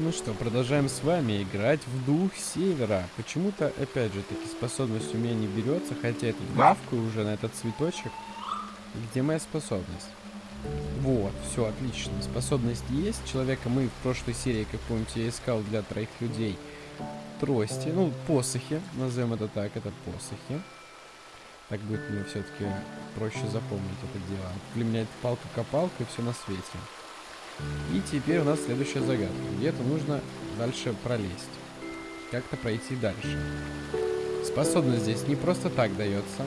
Ну что, продолжаем с вами играть в Дух Севера. Почему-то, опять же, таки способность у меня не берется, хотя это гавкаю уже на этот цветочек. Где моя способность? Вот, все, отлично. Способность есть. Человека мы в прошлой серии, как помните, я искал для троих людей трости. Ну, посохи, назовем это так, это посохи. Так будет мне все-таки проще запомнить это дело. Для меня это палка-копалка и все на свете. И теперь у нас следующая загадка. Где-то нужно дальше пролезть. Как-то пройти дальше. Способность здесь не просто так дается.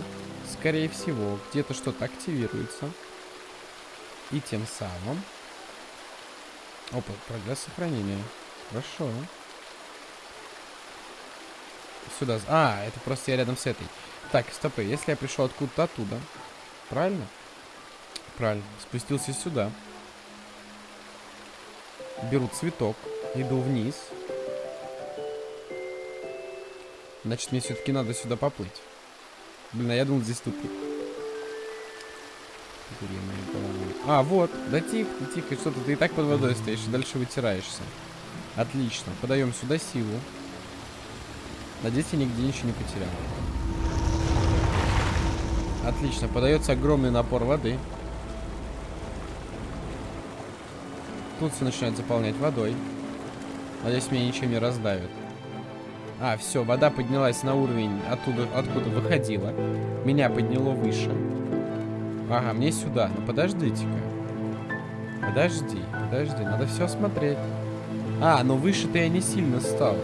Скорее всего, где-то что-то активируется. И тем самым... Опа, прогресс сохранения. Хорошо. Сюда. А, это просто я рядом с этой. Так, стопы. Если я пришел откуда-то оттуда. Правильно? Правильно. Спустился сюда. Беру цветок. Иду вниз. Значит, мне все-таки надо сюда поплыть. Блин, а я думал, здесь тупик. А, вот. Да тихо, тихо. Что-то ты и так под водой стоишь, и дальше вытираешься. Отлично. Подаем сюда силу. Надеюсь, я нигде ничего не потерял. Отлично. Подается огромный напор воды. Тут все начинает заполнять водой. Надеюсь, меня ничем не раздавит. А, все, вода поднялась на уровень оттуда, откуда выходила. Меня подняло выше. Ага, мне сюда. Ну подождите-ка. Подожди, подожди, надо все осмотреть. А, но выше-то я не сильно стал.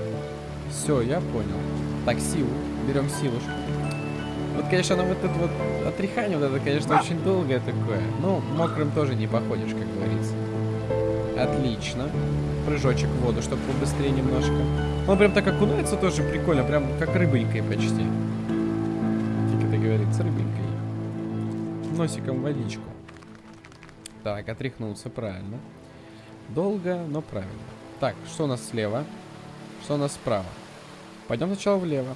Все, я понял. Так, силу. Берем силушку. Вот, конечно, оно вот это вот отряхание, вот это, конечно, очень долгое такое. Ну, мокрым тоже не походишь, как говорится. Отлично. Прыжочек в воду, чтобы побыстрее немножко. Он прям так окунается тоже прикольно, прям как рыбонькой почти. Как это говорится, рыбонькой. Носиком водичку. Так, отряхнулся, правильно. Долго, но правильно. Так, что у нас слева? Что у нас справа? Пойдем сначала влево.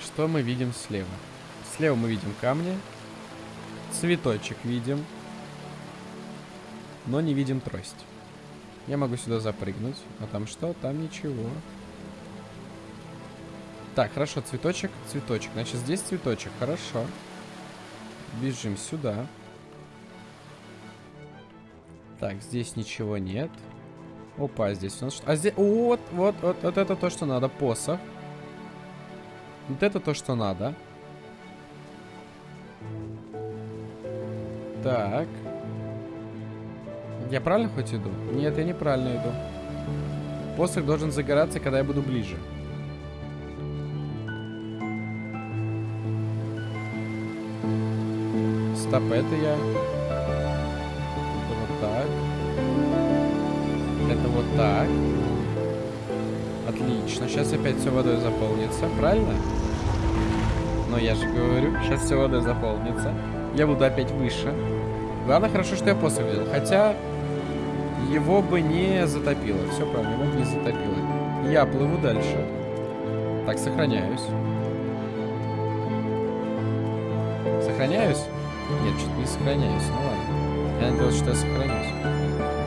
Что мы видим слева? Слева мы видим камни. Цветочек видим. Но не видим трость. Я могу сюда запрыгнуть. А там что? Там ничего. Так, хорошо, цветочек, цветочек. Значит, здесь цветочек. Хорошо. Бежим сюда. Так, здесь ничего нет. Опа, здесь у нас что? А здесь... Вот, вот, вот, вот это то, что надо. Посох. Вот это то, что надо. Так. Я правильно хоть иду? Нет, я неправильно иду. Посох должен загораться, когда я буду ближе. Стоп, это я. Это вот так. Это вот так. Отлично. Сейчас опять все водой заполнится. Правильно? Но я же говорю, сейчас все водой заполнится. Я буду опять выше. Главное, хорошо, что я посох взял. Хотя, его бы не затопило. Все правильно, его бы не затопило. Я плыву дальше. Так, сохраняюсь. Сохраняюсь? Нет, что-то не сохраняюсь. Ну ладно. Я надеялся, что я сохранюсь.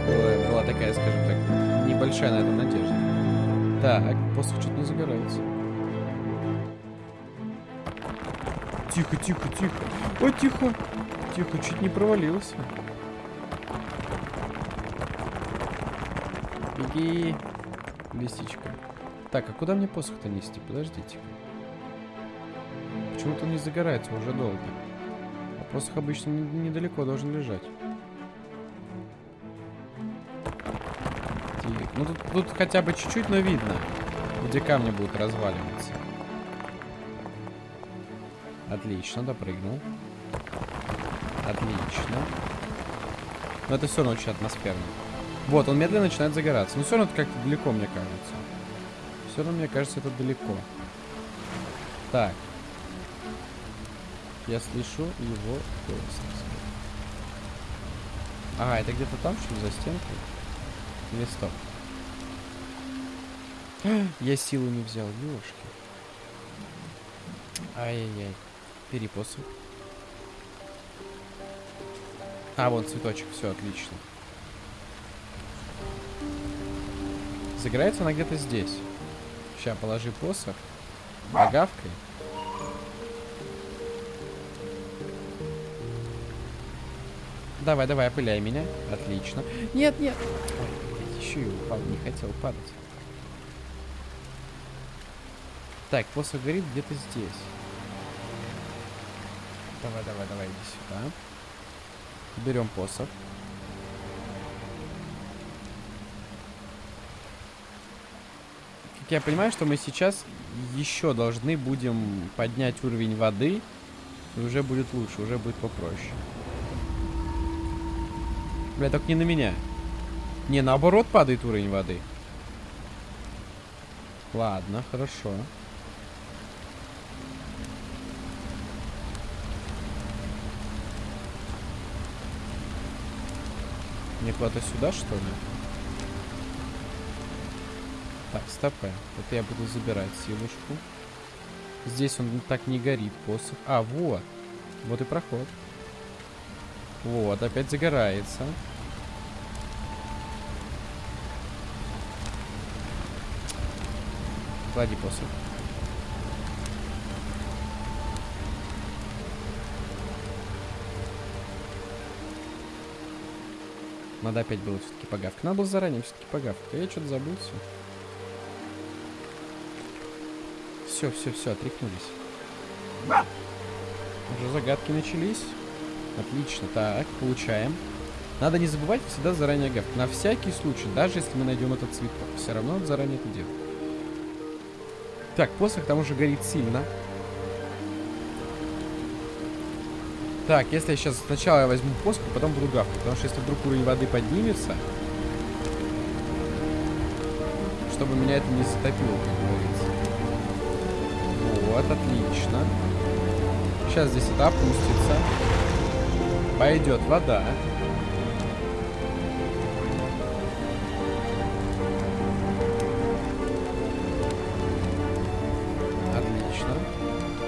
Была, была такая, скажем так, небольшая на это надежда. Так, посох что-то не загорается. Тихо, тихо, тихо. О, тихо. Тихо, чуть не провалился. Беги, лисичка. Так, а куда мне посох-то нести? Подождите. Почему-то не загорается уже долго. А посох обычно недалеко должен лежать. Тихо. Ну тут, тут хотя бы чуть-чуть, но видно, где камни будут разваливаться. Отлично, допрыгнул. Отлично. Но это все равно очень атмосферно. Вот, он медленно начинает загораться. Но все равно это как-то далеко, мне кажется. Все равно, мне кажется, это далеко. Так. Я слышу его голос. А, это где-то там, что ли, за стенкой? Или стоп? Я силу не взял, ёшки. Ай-яй-яй. Перепосу. А, вот цветочек, все отлично. Загорается она где-то здесь. Сейчас положи посох. Погавкой. Давай, давай, опыляй меня. Отлично. Нет, нет. Ой, еще и упал, не хотел падать. Так, посох горит где-то здесь. Давай, давай, давай, иди сюда. Берем посох. Я понимаю, что мы сейчас еще должны будем поднять уровень воды. И уже будет лучше, уже будет попроще. Бля, только не на меня. Не, наоборот падает уровень воды. Ладно, хорошо. Мне куда-то сюда, что ли? Так, стопэ. Это я буду забирать силушку. Здесь он так не горит, посох. А, вот. Вот и проход. Вот, опять загорается. Клади посох. Надо опять было все-таки погавка. Надо было заранее все-таки погавка. Я что-то забылся. Все, все, все, отряхнулись. Уже загадки начались. Отлично. Так, получаем. Надо не забывать всегда заранее гавкать. На всякий случай, даже если мы найдем этот цветок. Все равно надо заранее это делать. Так, посох там уже горит сильно. Так, если я сейчас сначала я возьму посох, а потом буду гавкать. Потому что если вдруг уровень воды поднимется, чтобы меня это не затопило, как говорится. Вот, отлично. Сейчас здесь это опустится. Пойдет вода. Отлично.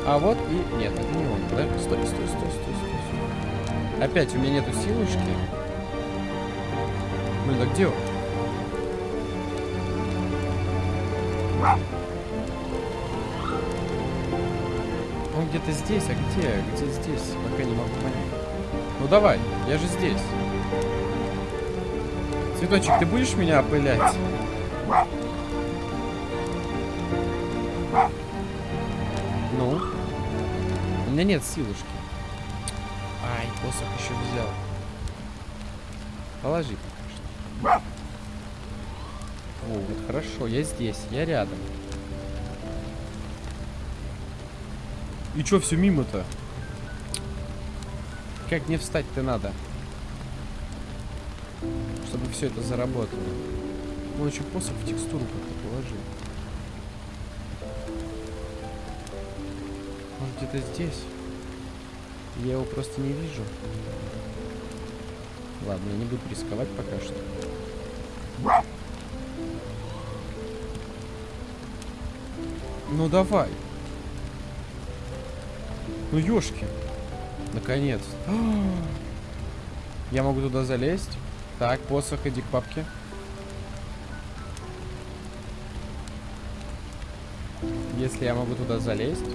А вот и... Нет, это не он, да? Стой, стой, стой, стой, стой. Опять у меня нету силушки. Блин, а где он? Где-то здесь, а где? Где здесь? Пока не могу понять. Ну давай, я же здесь. Цветочек, ты будешь меня опылять? Ну? У меня нет силушки. Ай, посох еще взял. Положи пока что. О, вот хорошо, я здесь, я рядом. И чё все мимо-то? Как мне встать-то надо? Чтобы все это заработало. Ну, еще посох в текстуру как-то положил. Может, где-то здесь? Я его просто не вижу. Ладно, я не буду рисковать пока что. Ну давай. Ну ёшки. Наконец. Я могу туда залезть. Так, посох, иди к папке. Если я могу туда залезть,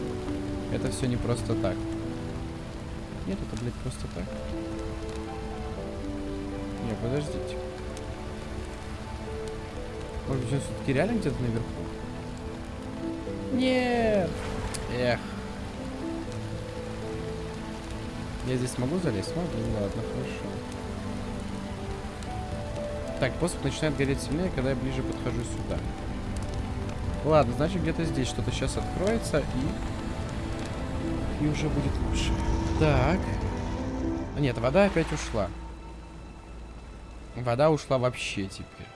это все не просто так. Нет, это, блядь, просто так. Не, подождите. Может быть, он все-таки реально где-то наверху? Нет! Эх. Я здесь могу залезть? Могу, ладно, хорошо. Так, посох начинает гореть сильнее, когда я ближе подхожу сюда. Ладно, значит где-то здесь что-то сейчас откроется и... И уже будет лучше. Так. А нет, вода опять ушла. Вода ушла вообще теперь.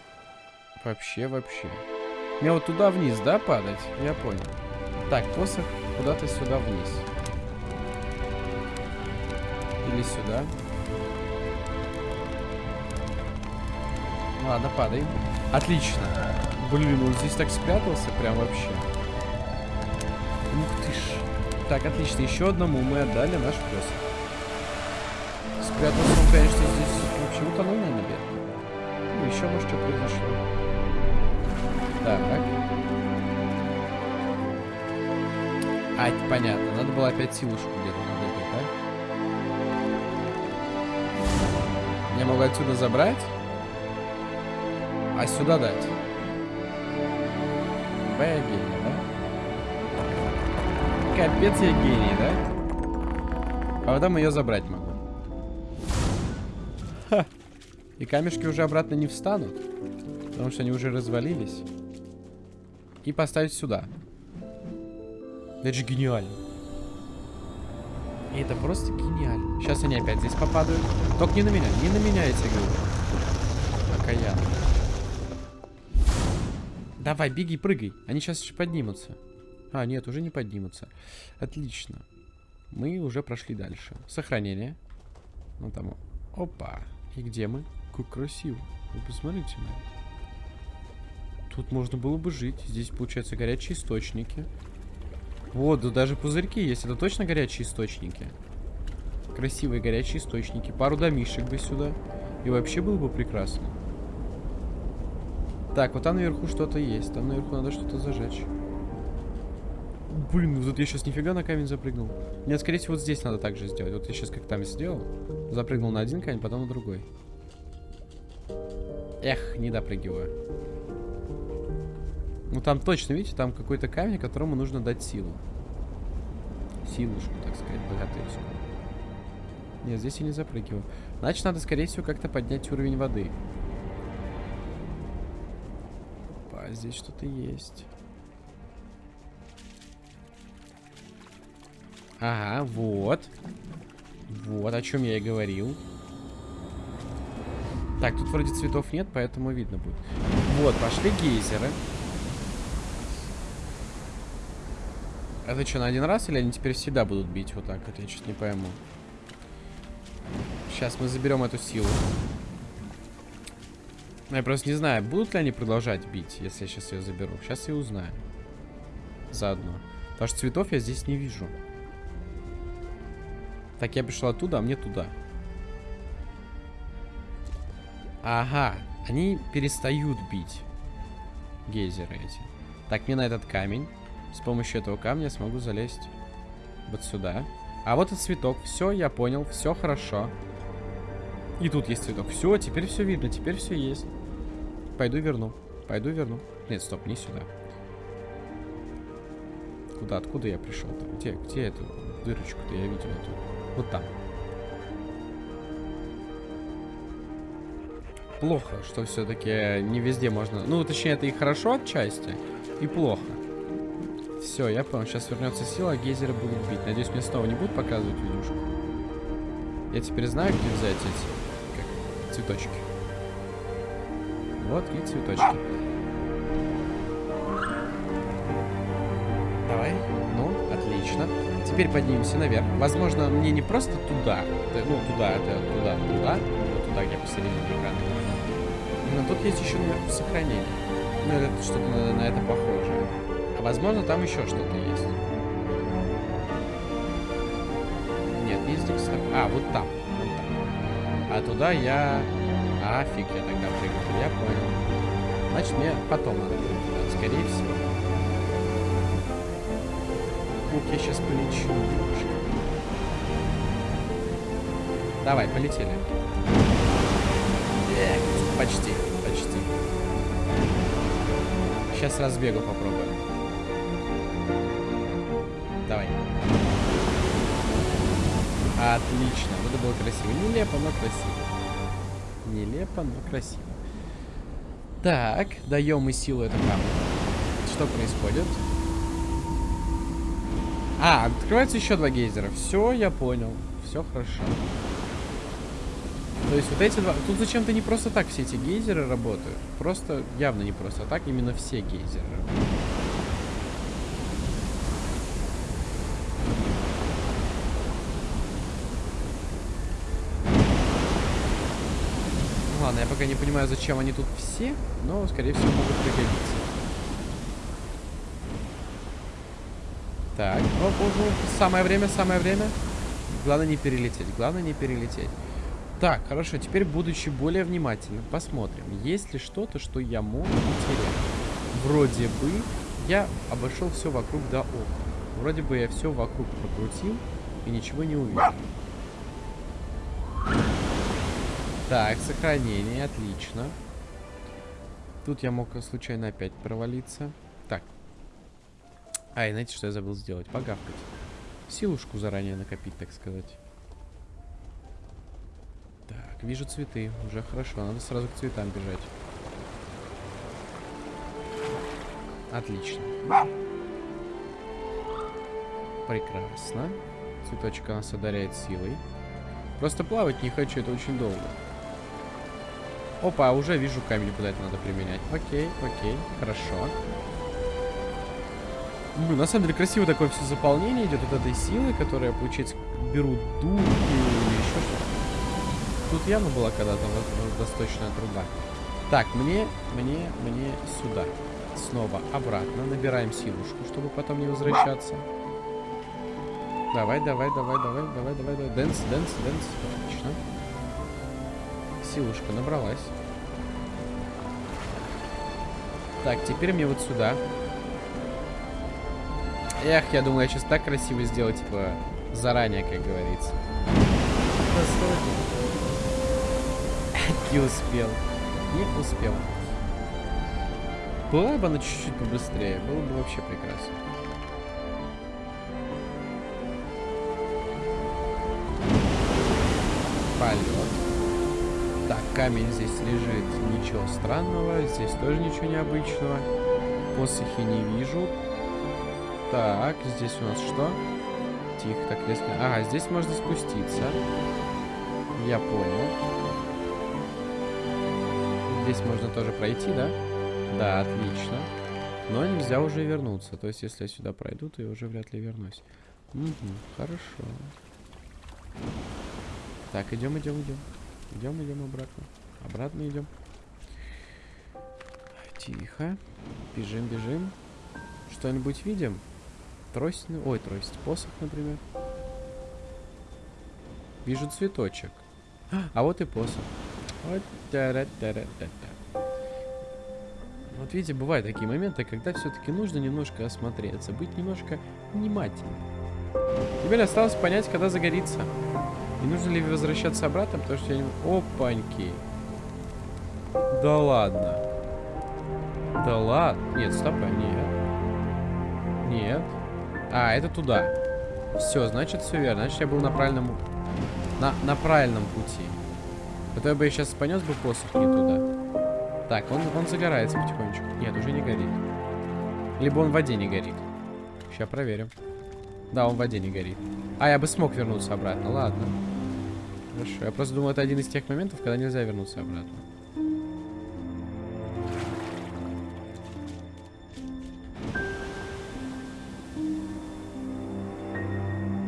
Вообще, вообще. Мне вот туда вниз, да, падать? Я понял. Так, посох куда-то сюда вниз. Или сюда. Ладно, падай. Отлично. Блин, он здесь так спрятался прям вообще. Ух ты ж. Так, отлично. Еще одному мы отдали наш пес. Спрятался он, конечно, здесь вообще утонул, наверное, бедный. Ну, еще, может, что произошло. Так. А, понятно. Надо было опять силушку где-то Я могу отсюда забрать, а сюда дать. Какая гений, да? Капец я гений, да? А потом ее забрать могу. Ха. И камешки уже обратно не встанут. Потому что они уже развалились. И поставить сюда. Это же гениально. И это просто гениально. Сейчас они опять здесь попадают. Только не на меня, не на меня эти говорю. Окаян. Давай, беги, прыгай. Они сейчас еще поднимутся. А, нет, уже не поднимутся. Отлично. Мы уже прошли дальше. Сохранение. Ну там. Опа. И где мы? Как красиво. Вы посмотрите на это. Тут можно было бы жить. Здесь, получается, горячие источники. Вот, да даже пузырьки есть. Это точно горячие источники? Красивые горячие источники. Пару домишек бы сюда. И вообще было бы прекрасно. Так, вот там наверху что-то есть. Там наверху надо что-то зажечь. Блин, вот я сейчас нифига на камень запрыгнул. Нет, скорее всего, вот здесь надо так же сделать. Вот я сейчас как там сделал. Запрыгнул на один камень, потом на другой. Эх, не допрыгиваю. Ну там точно, видите, там какой-то камень, которому нужно дать силу. Силушку, так сказать, богатырскую. Нет, здесь я не запрыгиваю. Значит, надо, скорее всего, как-то поднять уровень воды. Опа, здесь что-то есть. Ага, вот. Вот, о чем я и говорил. Так, тут вроде цветов нет, поэтому видно будет. Вот, пошли гейзеры. Это что, на один раз или они теперь всегда будут бить вот так? Это я чуть не пойму. Сейчас мы заберем эту силу. Я просто не знаю, будут ли они продолжать бить, если я сейчас ее заберу. Сейчас я узнаю. Заодно. Потому что цветов я здесь не вижу. Так, я пришел оттуда, а мне туда. Ага, они перестают бить. Гейзеры эти. Так, мне на этот камень. С помощью этого камня смогу залезть вот сюда. А вот и цветок. Все, я понял. Все хорошо. И тут есть цветок. Все, теперь все видно. Теперь все есть. Пойду верну. Пойду верну. Нет, стоп, не сюда. Куда? Откуда я пришел-то? Где, где эту дырочку-то я видел? Эту? Вот там. Плохо, что все-таки не везде можно... Ну, точнее, это и хорошо отчасти, и плохо. Все, я понял. Сейчас вернется сила, а гейзеры будут бить. Надеюсь, мне снова не будут показывать видюшку. Я теперь знаю, где взять эти как, цветочки. Вот и цветочки. Давай. Ну, отлично. Теперь поднимемся наверх. Возможно, мне не просто туда. Ну, туда, это туда, туда. Вот туда, где посередине экрана. Но тут есть еще наверху сохранение. Ну, это что-то на, на это похожее. Возможно, там еще что-то есть. Нет, не здесь. А, вот там. Вот там. А туда я... А, фиг, я тогда прыгну. Я понял. Значит, мне потом надо туда, скорее всего. Ух, я сейчас полечу. Давай, полетели. Эх, почти, почти. Сейчас разбегу попробую. Отлично. Вот это было красиво. Нелепо, но красиво. Нелепо, но красиво. Так, даем мы силу этому камню. Что происходит? А, открывается еще два гейзера. Все, я понял. Все хорошо. То есть вот эти два... Тут зачем-то не просто так все эти гейзеры работают. Просто, явно не просто так, именно все гейзеры работают. Ладно, я пока не понимаю, зачем они тут все, но, скорее всего, могут пригодиться. Так, оп, оп, оп. самое время, самое время. Главное не перелететь, главное не перелететь. Так, хорошо, теперь, будучи более внимательным, посмотрим, есть ли что-то, что я мог утерять. вроде бы я обошел все вокруг до окна. Вроде бы я все вокруг прокрутил и ничего не увидел. Так, сохранение, отлично. Тут я мог случайно опять провалиться. Так. Ай, знаете, что я забыл сделать? Погавкать. Силушку заранее накопить, так сказать. Так, вижу цветы. Уже хорошо. Надо сразу к цветам бежать. Отлично. Прекрасно. Цветочек у нас одаряет силой. Просто плавать не хочу, это очень долго. Опа, уже вижу камень, куда это надо применять. Окей, окей, хорошо. Ну, на самом деле красиво такое все заполнение идет от этой силы, которая, получается, берут духи или еще что-то. Тут явно была когда-то восточная труба. Так, мне, мне, мне сюда. Снова обратно. Набираем силушку, чтобы потом не возвращаться. Давай, давай, давай, давай, давай, давай, давай. Dance, dance, dance. Силушка набралась. Так, теперь мне вот сюда. Эх, я думаю, я сейчас так красиво сделаю, типа, заранее, как говорится. Не успел. Не успел. Была бы она чуть-чуть побыстрее, было бы вообще прекрасно. Камень здесь лежит, ничего странного. Здесь тоже ничего необычного. Посохи не вижу. Так, здесь у нас что? Тихо, так резко. Ага, здесь можно спуститься. Я понял. Здесь можно тоже пройти, да? Да, отлично. Но нельзя уже вернуться. То есть, если я сюда пройду, то я уже вряд ли вернусь. Угу, хорошо. Так, идем, идем, идем. Идем, идем обратно. Обратно идем. Тихо. Бежим, бежим. Что-нибудь видим? Трость, ну, ой, трость, посох, например. Вижу цветочек. А вот и посох. Вот, та -ра -та -ра -та -та. вот видите, бывают такие моменты, когда все-таки нужно немножко осмотреться, быть немножко внимательным. Теперь осталось понять, когда загорится. И нужно ли возвращаться обратно, потому что я не... Опаньки. Да ладно. Да ладно. Нет, стоп, нет. Нет. А, это туда. Все, значит, все верно. Значит, я был на правильном... На, на правильном пути. А то я бы сейчас понес бы посох не туда. Так, он, он загорается потихонечку. Нет, уже не горит. Либо он в воде не горит. Сейчас проверим. Да, он в воде не горит. А, я бы смог вернуться обратно. Ладно. Хорошо. Я просто думаю, это один из тех моментов, когда нельзя вернуться обратно.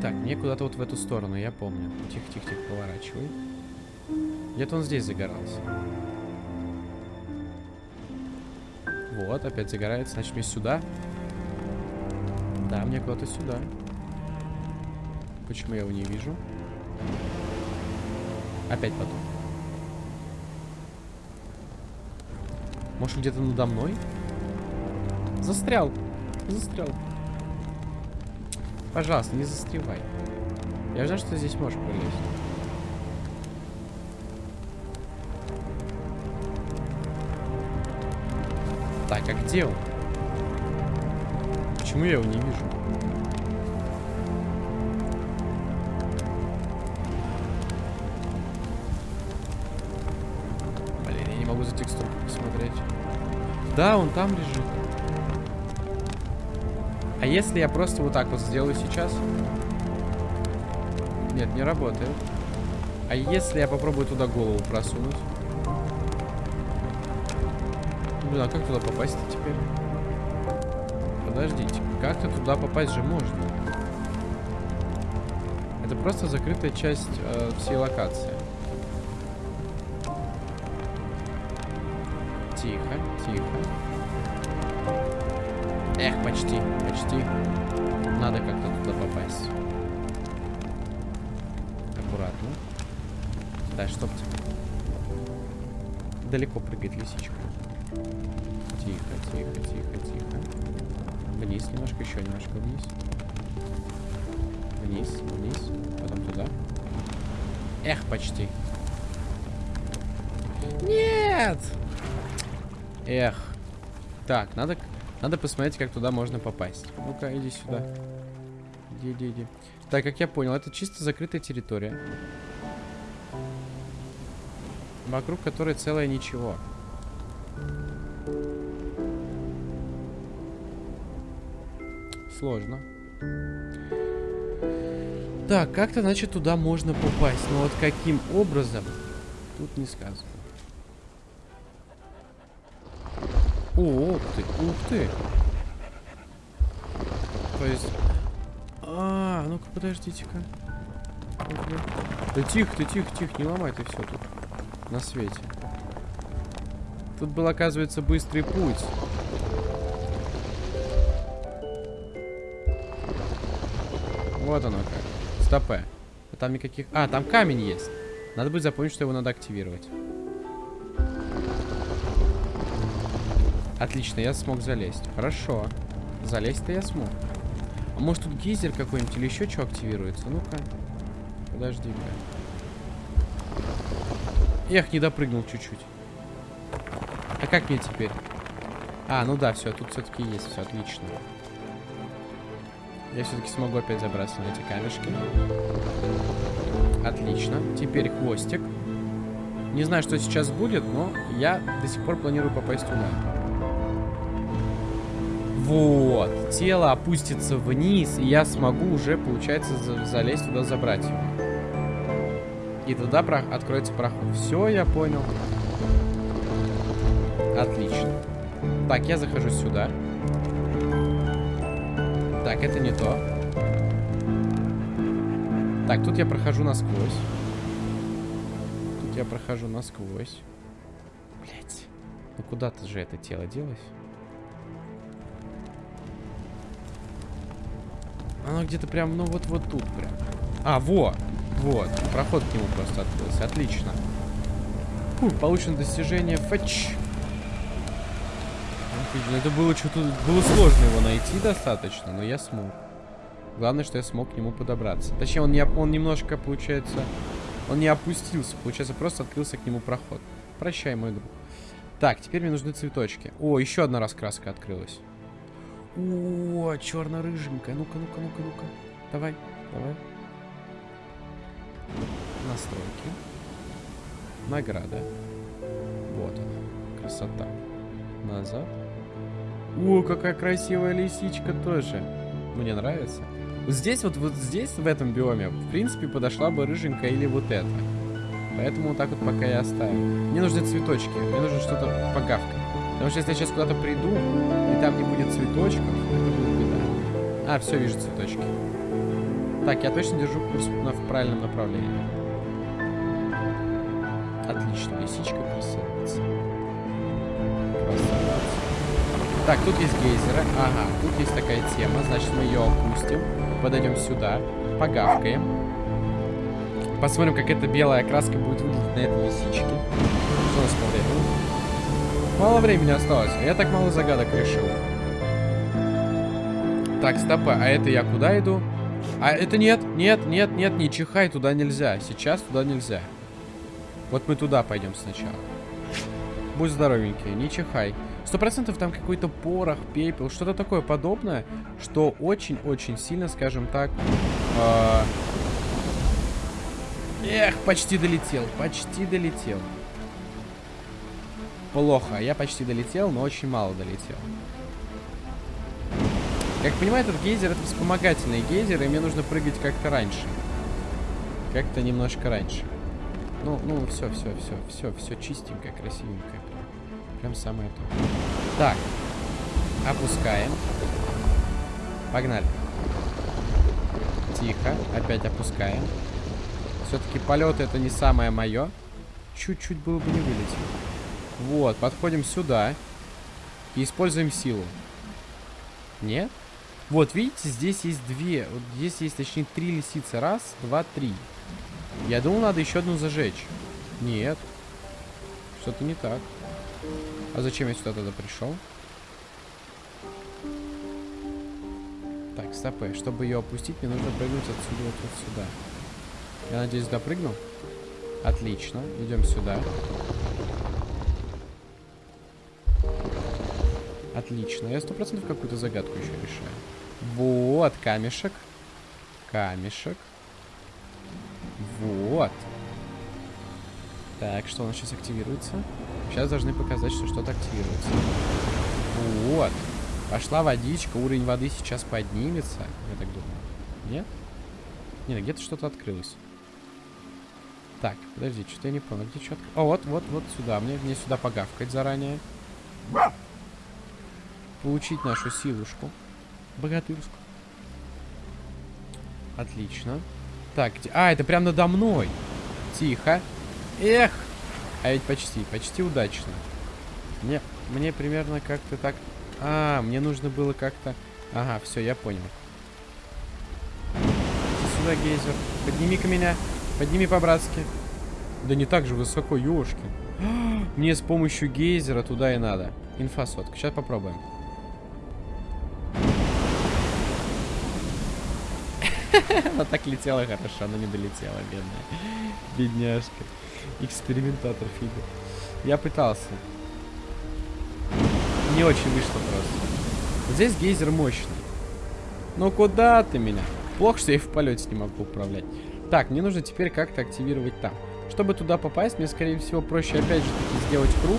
Так, мне куда-то вот в эту сторону, я помню. Тихо-тихо-тихо, поворачивай. Где-то он здесь загорался. Вот, опять загорается. Значит, мне сюда. Да, мне куда-то сюда. Почему я его не вижу? Опять потом. Может, где-то надо мной? Застрял. Застрял. Пожалуйста, не застревай. Я знаю, что здесь можешь пролезть. Так, а где он? Почему я его не вижу? Да, он там лежит. А если я просто вот так вот сделаю сейчас? Нет, не работает. А если я попробую туда голову просунуть? Блин, а как туда попасть теперь? Подождите, как-то туда попасть же можно. Это просто закрытая часть э, всей локации. Тихо. Эх, почти, почти. Надо как-то туда попасть. Аккуратно. Да, чтоб. Далеко прыгает лисичка. Тихо, тихо, тихо, тихо. Вниз немножко, еще немножко вниз. Вниз, вниз, потом туда. Эх, почти. Нет! Эх. Так, надо, надо посмотреть, как туда можно попасть. Ну-ка, иди сюда. Иди, иди, иди. Так, как я понял, это чисто закрытая территория. Вокруг которой целое ничего. Сложно. Так, как-то, значит, туда можно попасть. Но вот каким образом, тут не сказано. О, ух ты, ух ты. То есть... А, ну-ка, подождите-ка. Да тихо ты, тихо, тихо, не ломай ты все тут. На свете. Тут был, оказывается, быстрый путь. Вот оно как. Стопе. А там никаких... А, там камень есть. Надо будет запомнить, что его надо активировать. Отлично, я смог залезть. Хорошо. Залезть-то я смог. А может тут гейзер какой-нибудь или еще что активируется? Ну-ка. Подожди-ка. Эх, не допрыгнул чуть-чуть. А как мне теперь? А, ну да, все, тут все-таки есть, все отлично. Я все-таки смогу опять забраться на эти камешки. Отлично. Теперь хвостик. Не знаю, что сейчас будет, но я до сих пор планирую попасть туда. Вот. Тело опустится вниз, и я смогу уже, получается, за залезть туда, забрать его. И туда про откроется проход. Все, я понял. Отлично. Так, я захожу сюда. Так, это не то. Так, тут я прохожу насквозь. Тут я прохожу насквозь. Блять. Ну куда-то же это тело делось. Оно где-то прям, ну вот вот тут прям. А, во! Вот. Проход к нему просто открылся. Отлично. Фу, получено достижение фэтч. Это было что-то... Было сложно его найти достаточно, но я смог. Главное, что я смог к нему подобраться. Точнее, он, не, он немножко, получается... Он не опустился. Получается, просто открылся к нему проход. Прощай, мой друг. Так, теперь мне нужны цветочки. О, еще одна раскраска открылась. О, черно-рыженькая. Ну-ка, ну-ка, ну-ка, ну-ка. Давай, давай. Настройки. Награда. Вот она. Красота. Назад. О, какая красивая лисичка тоже. Мне нравится. Вот здесь, вот, вот здесь, в этом биоме, в принципе, подошла бы рыженькая или вот эта. Поэтому вот так вот пока я оставлю. Мне нужны цветочки. Мне нужно что-то погавкать. Потому что если я сейчас куда-то приду, и там не будет цветочков, это будет беда. А, все, вижу цветочки. Так, я точно держу курс в правильном направлении. Отлично, лисичка красавица. Красавица. Так, тут есть гейзеры. Ага, тут есть такая тема. Значит, мы ее опустим. Подойдем сюда. Погавкаем. Посмотрим, как эта белая краска будет выглядеть на этой лисичке. Что у нас по времени? Мало времени осталось. Я так мало загадок решил. Так, стопы. А это я куда иду? А это нет, нет, нет, нет, не чихай, туда нельзя. Сейчас туда нельзя. Вот мы туда пойдем сначала. Будь здоровенький, не чихай. Сто процентов там какой-то порох, пепел, что-то такое подобное, что очень-очень сильно, скажем так... Э Эх, почти долетел, почти долетел. Плохо, я почти долетел, но очень мало долетел. Как понимаю, этот гейзер это вспомогательный гейзер, и мне нужно прыгать как-то раньше. Как-то немножко раньше. Ну, ну, все, все, все, все, все чистенькое, красивенькое. Прям, самое то. Так. Опускаем. Погнали. Тихо. Опять опускаем. Все-таки полет это не самое мое. Чуть-чуть было бы не вылетел. Вот, подходим сюда. И используем силу. Нет? Вот, видите, здесь есть две. Вот здесь есть, точнее, три лисицы. Раз, два, три. Я думал, надо еще одну зажечь. Нет. Что-то не так. А зачем я сюда тогда пришел? Так, стопы. Чтобы ее опустить, мне нужно прыгнуть отсюда вот, вот сюда. Я надеюсь, допрыгну. Отлично. Идем сюда. Отлично. Я сто процентов какую-то загадку еще решаю. Вот, камешек. Камешек. Вот. Так, что у нас сейчас активируется? Сейчас должны показать, что что-то активируется. Вот. Пошла водичка, уровень воды сейчас поднимется. Я так думаю. Нет? Нет, где-то что-то открылось. Так, подожди, что-то я не понял. Где что О, вот, вот, вот сюда. Мне, мне сюда погавкать заранее. Получить нашу силушку. Богатырскую. Отлично. Так, где... А, это прям надо мной. Тихо. Эх. А ведь почти, почти удачно. Мне, мне примерно как-то так... А, мне нужно было как-то... Ага, все, я понял. Сюда, гейзер. Подними-ка меня. Подними по-братски. Да не так же высоко, ёшки. Мне с помощью гейзера туда и надо. Инфосотка. Сейчас попробуем. Она так летела хорошо, она не долетела, бедная. Бедняжка. Экспериментатор фига. Я пытался. Не очень вышло просто. Здесь гейзер мощный. Ну куда ты меня? Плохо, что я и в полете не могу управлять. Так, мне нужно теперь как-то активировать там. Чтобы туда попасть, мне, скорее всего, проще опять же таки сделать круг.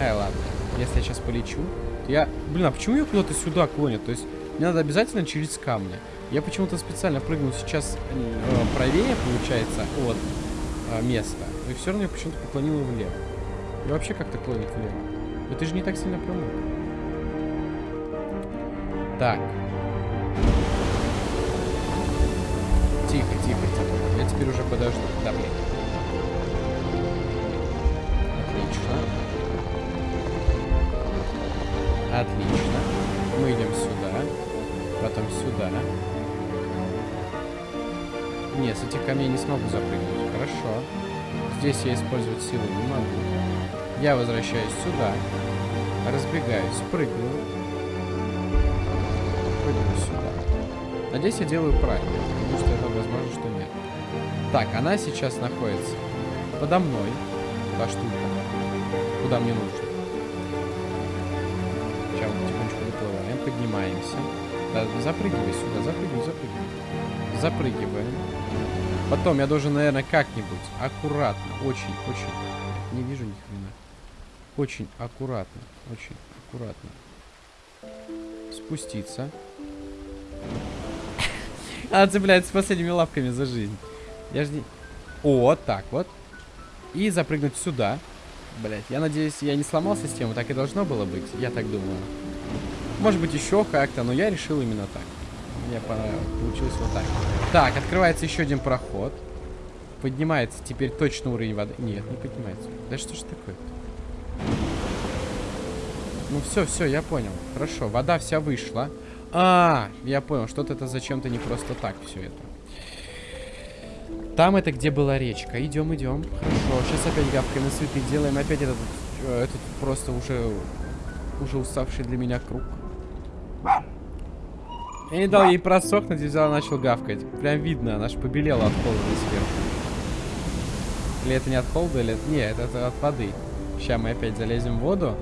Ай, ладно. Если я сейчас полечу, то я... Блин, а почему ее куда-то сюда клонят? То есть мне надо обязательно через камни. Я почему-то специально прыгнул сейчас э, правее, получается, от э, места. И все равно я почему-то поклонил влево. И вообще как-то клонит влево. Это же не так сильно прямо. Так. Тихо, тихо, тихо. Я теперь уже подожду. Да, блин. Отлично. Отлично. Мы идем сюда. Потом сюда. Нет, с этих камней не смогу запрыгнуть. Хорошо. Здесь я использовать силу не могу. Я возвращаюсь сюда. Разбегаюсь, прыгну. Прыгну сюда. Надеюсь, я делаю правильно, потому что это возможно, что нет. Так, она сейчас находится подо мной. Та штука. Куда мне нужно. Поднимаемся. Да, запрыгивай сюда, запрыгивай, запрыгивай. Запрыгиваем. Потом я должен, наверное, как-нибудь аккуратно, очень, очень. Не вижу ни хрена. Очень аккуратно, очень аккуратно. Спуститься. Она цепляется последними лапками за жизнь. Я жди. О, так вот. И запрыгнуть сюда. Блять, я надеюсь, я не сломал систему, так и должно было быть. Я так думаю. Может быть, еще как-то, но я решил именно так. Мне получилось вот так. Так, открывается еще один проход. Поднимается теперь точно уровень воды. Нет, не поднимается. Да что ж такое -то? Ну все, все, я понял. Хорошо, вода вся вышла. А, я понял, что-то это зачем-то не просто так все это. Там это где была речка. Идем, идем. Хорошо, сейчас опять гавкаем на цветы. Делаем опять этот, э, этот просто уже, уже уставший для меня круг. Я не дал ей просохнуть и взял начал гавкать. Прям видно, она же побелела от холода сверху. Или это не от холода, или... Нет, это от воды. Сейчас мы опять залезем в воду.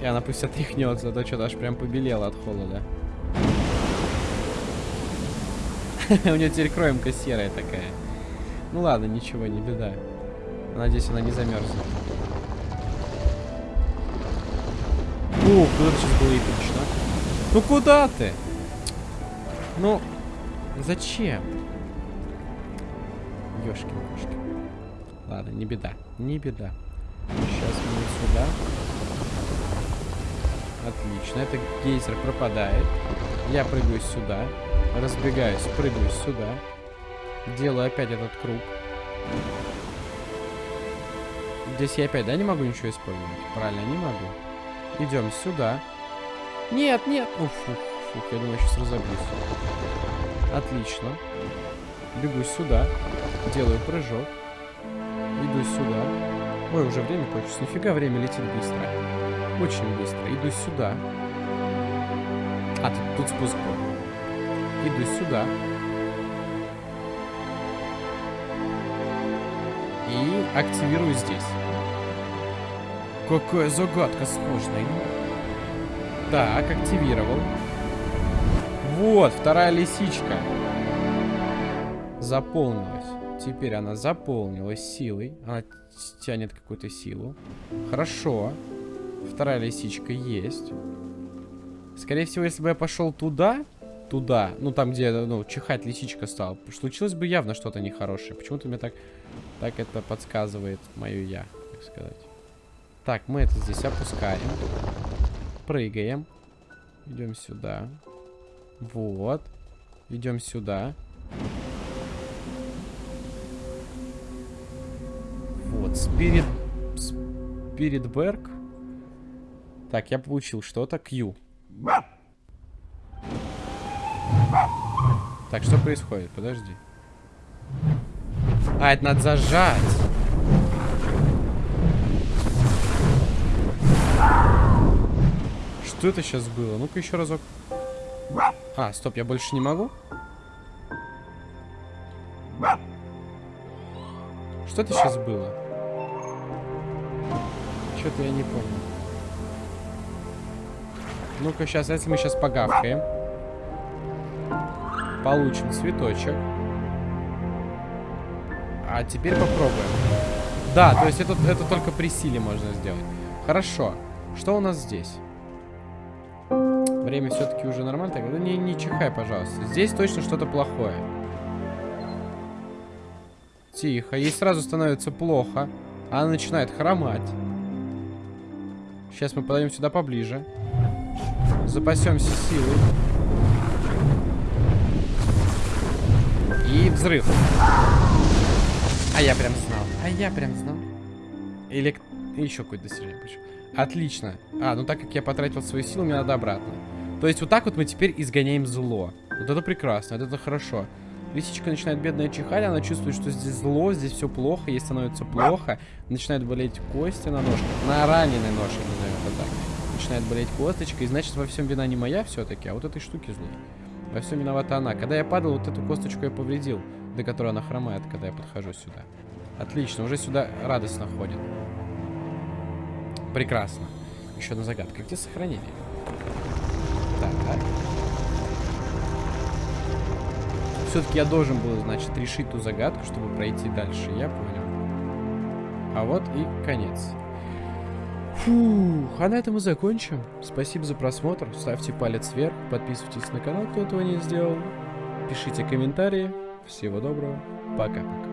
И она пусть отряхнется, а то что-то аж прям побелела от холода. У нее теперь кроемка серая такая. Ну ладно, ничего, не беда. Надеюсь, она не замерзнет. Ух, это сейчас было эпично. Ну куда ты? Ну, зачем? Ёшки-мошки. Ладно, не беда, не беда. Сейчас мы сюда. Отлично, это гейзер пропадает. Я прыгаю сюда. Разбегаюсь, прыгаю сюда. Делаю опять этот круг. Здесь я опять, да, не могу ничего использовать? Правильно, не могу. Идем сюда. Нет, нет. Уф, уф, уф, я думаю, сейчас разобьюсь. Отлично. Бегу сюда. Делаю прыжок. Иду сюда. Ой, уже время кончилось. Нифига, время летит быстро. Очень быстро. Иду сюда. А, тут, тут спуск был. Иду сюда. И активирую здесь. Какая загадка сложная. Так, активировал. Вот, вторая лисичка. Заполнилась. Теперь она заполнилась силой. Она тянет какую-то силу. Хорошо. Вторая лисичка есть. Скорее всего, если бы я пошел туда, туда, ну там, где, ну, чихать лисичка стала, случилось бы явно что-то нехорошее. Почему-то мне так, так это подсказывает мое я, так сказать. Так, мы это здесь опускаем. Прыгаем. Идем сюда. Вот. Идем сюда. Вот, Спирит... Спиритберг. Так, я получил что-то. Q. Так, что происходит? Подожди. А, это надо зажать. Что это сейчас было? Ну-ка еще разок. А, стоп, я больше не могу? Что это сейчас было? Что-то я не помню. Ну-ка, сейчас, если мы сейчас погавкаем. Получим цветочек. А теперь попробуем. Да, то есть это, это только при силе можно сделать. Хорошо. Что у нас здесь? Время все-таки уже нормально. Так, ну не, не чихай, пожалуйста. Здесь точно что-то плохое. Тихо. Ей сразу становится плохо. Она начинает хромать. Сейчас мы подойдем сюда поближе. Запасемся силой. И взрыв. А я прям знал. А я прям знал. Или еще какое-то достижение. Отлично. А, ну так как я потратил свои силы, мне надо обратно. То есть вот так вот мы теперь изгоняем зло. Вот это прекрасно, вот это хорошо. Лисичка начинает бедная чихать, она чувствует, что здесь зло, здесь все плохо, ей становится плохо. Начинает болеть кости на ножках, на раненой ножке, назовем это так. Начинает болеть косточка, и значит во всем вина не моя все-таки, а вот этой штуки злой. Во всем виновата она. Когда я падал, вот эту косточку я повредил, до которой она хромает, когда я подхожу сюда. Отлично, уже сюда радостно ходит. Прекрасно. Еще одна загадка. Где сохранение? Так. Все-таки я должен был, значит, решить ту загадку, чтобы пройти дальше. Я понял. А вот и конец. Фух, а на этом мы закончим. Спасибо за просмотр. Ставьте палец вверх, подписывайтесь на канал, кто этого не сделал. Пишите комментарии. Всего доброго. Пока-пока.